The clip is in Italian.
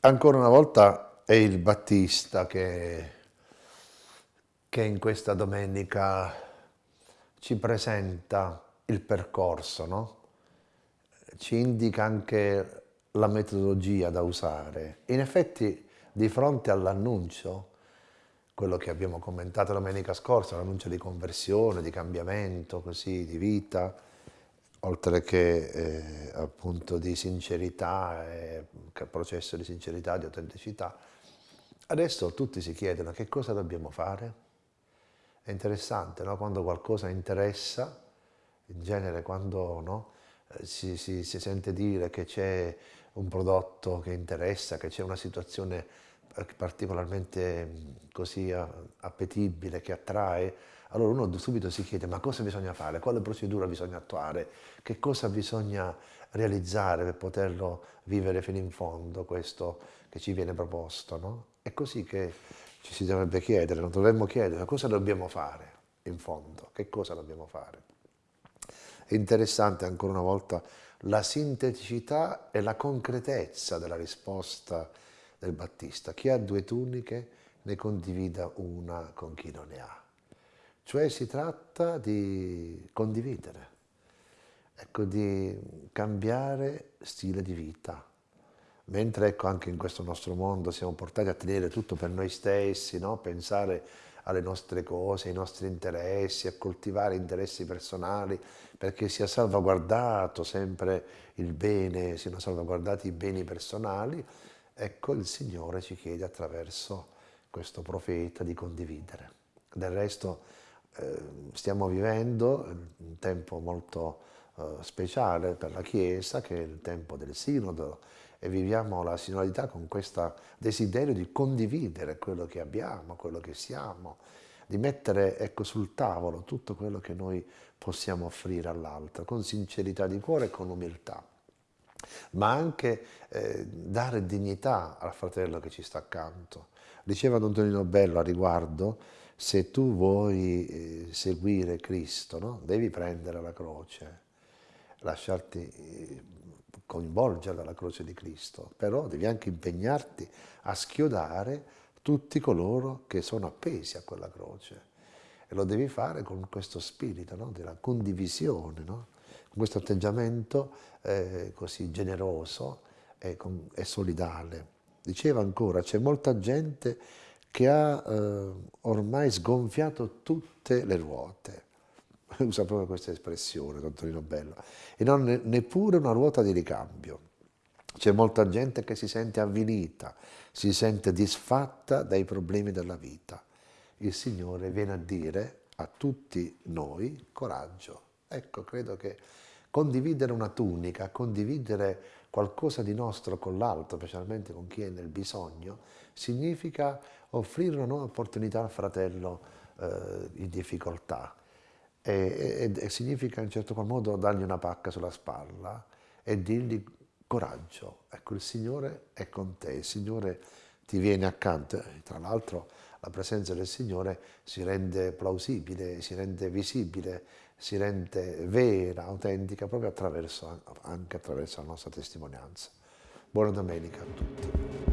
Ancora una volta è il Battista che, che in questa domenica ci presenta il percorso, no? ci indica anche la metodologia da usare. In effetti, di fronte all'annuncio, quello che abbiamo commentato domenica scorsa, l'annuncio di conversione, di cambiamento, così, di vita, oltre che eh, appunto di sincerità, eh, processo di sincerità, di autenticità, adesso tutti si chiedono che cosa dobbiamo fare. È interessante, no? quando qualcosa interessa, in genere quando no, eh, si, si, si sente dire che c'è un prodotto che interessa, che c'è una situazione particolarmente così appetibile, che attrae, allora uno subito si chiede ma cosa bisogna fare, quale procedura bisogna attuare, che cosa bisogna realizzare per poterlo vivere fino in fondo, questo che ci viene proposto. No? È così che ci si dovrebbe chiedere, non dovremmo chiedere cosa dobbiamo fare in fondo, che cosa dobbiamo fare. È interessante ancora una volta la sinteticità e la concretezza della risposta del Battista. Chi ha due tuniche ne condivida una con chi non ne ha. Cioè si tratta di condividere, ecco, di cambiare stile di vita. Mentre ecco, anche in questo nostro mondo siamo portati a tenere tutto per noi stessi, no? pensare alle nostre cose, ai nostri interessi, a coltivare interessi personali, perché sia salvaguardato sempre il bene, siano salvaguardati i beni personali, ecco il Signore ci chiede attraverso questo profeta di condividere. Del resto stiamo vivendo un tempo molto eh, speciale per la Chiesa, che è il tempo del sinodo, e viviamo la sinodalità con questo desiderio di condividere quello che abbiamo, quello che siamo, di mettere ecco, sul tavolo tutto quello che noi possiamo offrire all'altro, con sincerità di cuore e con umiltà ma anche eh, dare dignità al fratello che ci sta accanto. Diceva Don Tonino Bello a riguardo, se tu vuoi eh, seguire Cristo, no? devi prendere la croce, lasciarti eh, coinvolgere dalla croce di Cristo, però devi anche impegnarti a schiodare tutti coloro che sono appesi a quella croce. E lo devi fare con questo spirito no? della condivisione, no? Con questo atteggiamento eh, così generoso e, con, e solidale. Diceva ancora, c'è molta gente che ha eh, ormai sgonfiato tutte le ruote. Usa proprio questa espressione, Don Torino Bello. E non ne, neppure una ruota di ricambio. C'è molta gente che si sente avvilita, si sente disfatta dai problemi della vita. Il Signore viene a dire a tutti noi coraggio. Ecco, credo che condividere una tunica, condividere qualcosa di nostro con l'altro, specialmente con chi è nel bisogno, significa offrire una nuova opportunità al fratello eh, in difficoltà. E, e, e, significa in certo qual modo dargli una pacca sulla spalla e dirgli coraggio, ecco il Signore è con te, il Signore ti viene accanto, tra l'altro la presenza del Signore si rende plausibile, si rende visibile, si rende vera, autentica proprio attraverso, anche attraverso la nostra testimonianza. Buona domenica a tutti.